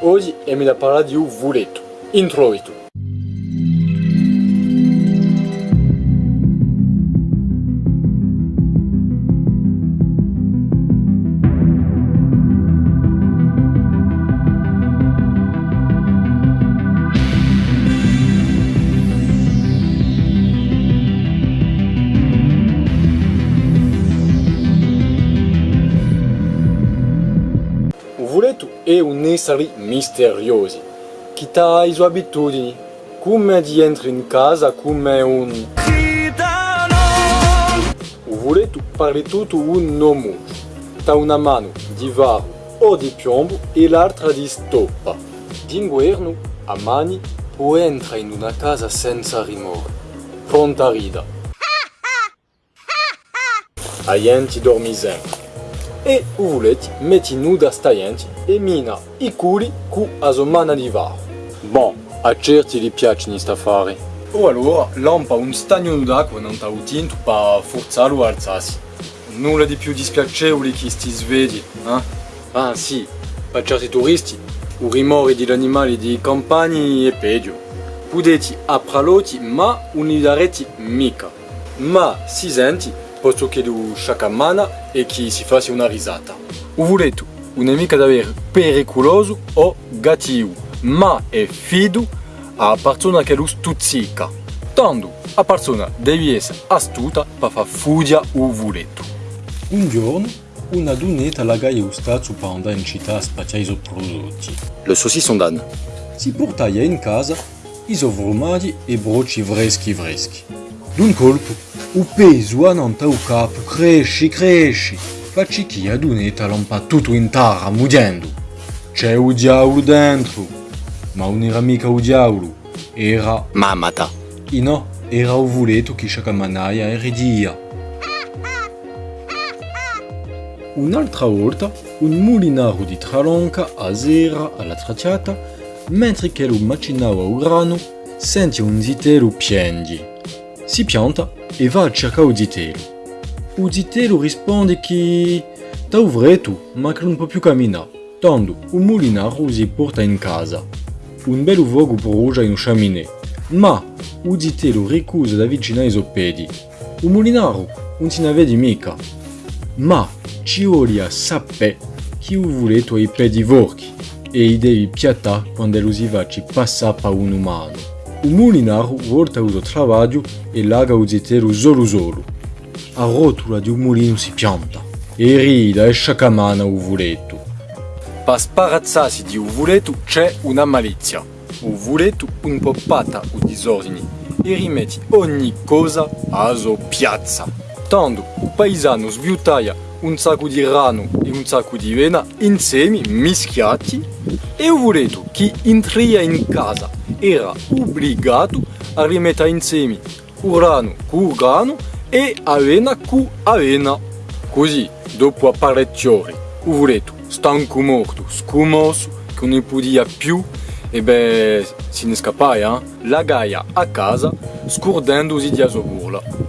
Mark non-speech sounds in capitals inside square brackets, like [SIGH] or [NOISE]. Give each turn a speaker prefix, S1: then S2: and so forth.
S1: Oggi è mi da parlare di un. Introito. arvoreto é um néssari misterioso, que traz sua abitudine, como de entrar em casa como um... O arvoreto tudo um nome, tá uma mano de varro ou de piombo e l'altra de estopa. De inverno, a mani pode entrar em uma casa sem rimore, pronta a rida. [LAUGHS] A gente dorme sempre. E o vuleto metti nuda sta gente e mina i culi cu a somana di varo. Bon, a certi gli piace sta affare. O allora lampa un stagno d'acqua non t'ha tinto per forzarlo a alzarsi. Nulla di più dispiacevole che sti svegli, eh? Ah sì, per certi turisti, il rimore degli animali di campagna è peggio. Potete apraloti ma non li darete mica. Ma si senti, posto che lo sciacamana e che si faccia una risata. O vuleto, un nemico davvero pericoloso o gattivo, ma è fido a persona che lo stuzzica. Tanto a persona deve essere astuta per far fugia o vuleto.
S2: Un giorno, una donetta la gaia stazzo per andare in città a spacciare i prodotti.
S1: Le saucisson d'âne.
S2: Si portava in casa i formaggi e broci freschi freschi. D'un colpo, il peso annanta il capo cresce, cresce. Facci che la donetta lampa tutto in terra, muggendo. C'è un diavolo dentro. Ma non era mica un diavolo, era...
S1: Mamata.
S2: E no, era un vuleto che sciacamanaia e ridia. Un'altra volta, un mulinaro di Tralonca a sera alla tracciata, mentre che lo macinava il grano, sente un zitello piangere. Si pianta e va a cercare il zitello. Il zitello risponde che sta uvreto, ma che non può più camminare. Tanto, il mulinaro si porta in casa. Un bel uovo brucia in un chaminè, ma il zitello ricusa di avvicinare i suoi piedi. Il mulinaro non se ne vede mica. Ma ci vuole sapere che il vuleto ha i piedi vorchi e i devi piattare quando lo si va ci passa per un umano. Il mulinaro volta suo lavoro e laga il zitello solo solo. A rotola di un mulino si pianta e rida e sciacamana vuleto.
S1: Per sparazzarsi di un c'è una malizia. Vuleto un po' pata o disordini e rimetti ogni cosa a sua piazza. Tanto il paesano sbiutaia un sacco di rano e un sacco di vena insieme mischiati e un vuleto che entria in casa era obbligato a rimettere insieme il rano con grano e avena con avena. Così, dopo apparecchiare, il vuleto stanco morto, scumoso, che non podia più, e beh, se ne scappava, eh? la gaia a casa, scordandosi di a sua burla.